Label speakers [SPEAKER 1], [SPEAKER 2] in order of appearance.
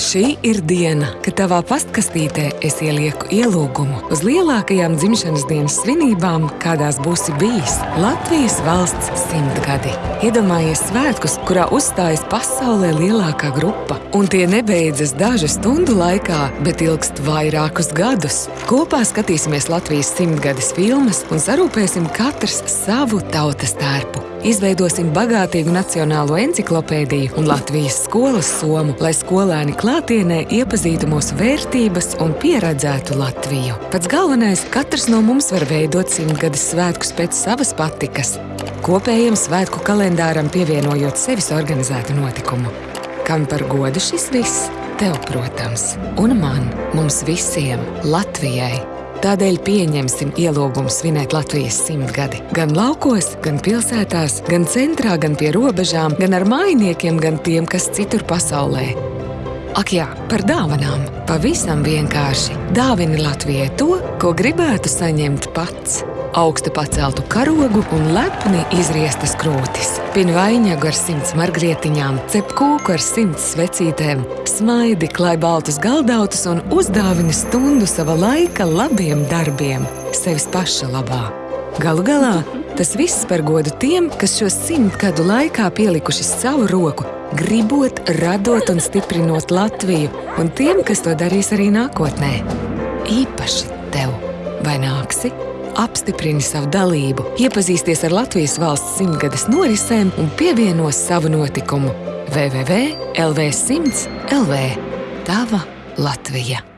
[SPEAKER 1] Šī ir diena, kad tavā pastkastītē es ielieku ielūgumu uz lielākajām dzimšanas dienas svinībām, kādās būsi bijis Latvijas valsts simtgadi. Iedomājies svētkus, kurā uzstājas pasaulē lielākā grupa. Un tie nebeidzas dažu stundu laikā, bet ilgst vairākus gadus. Kopā skatīsimies Latvijas simtgades filmas un sarūpēsim katrs savu tautas tērpu. Izveidosim bagātīgu nacionālo enciklopēdiju un Latvijas skolas somu, lai skolēni klātienē iepazītu mūsu vērtības un pieredzētu Latviju. Pats galvenais - katrs no mums var veidot simtgades svētkus pēc savas patikas. Kopējam svētku kalendāram pievienojot sevis organizētu notikumu. Kam par godu šis viss? Tev, protams, un man, mums visiem, Latvijai! Tādēļ pieņemsim ielūgumu svinēt Latvijas simtgadi. Gan laukos, gan pilsētās, gan centrā, gan pie robežām, gan ar mājiniekiem, gan tiem, kas citur pasaulē. Ak jā, par dāvanām. Pavisam vienkārši. Dāvini Latvijai to, ko gribētu saņemt pats. Augstu paceltu karogu un lepni izriestas krūtis. Pinu vainagu ar simts margrietiņām, cep kūku ar simts svecītēm, smaidi, klāj baltus galdautus un uzdāvini stundu sava laika labiem darbiem, sevis paša labā. Galu galā tas viss par godu tiem, kas šo simt gadu laikā pielikuši savu roku, gribot, radot un stiprinot Latviju, un tiem, kas to darīs arī nākotnē. Īpaši tev, vai nāksi? Apstiprini savu dalību, iepazīsties ar Latvijas valsts simtgades norisēm un pievienos savu notikumu www.lv100 LV. Tava Latvija!